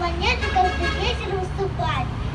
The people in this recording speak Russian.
монеты каждый вечер выступать.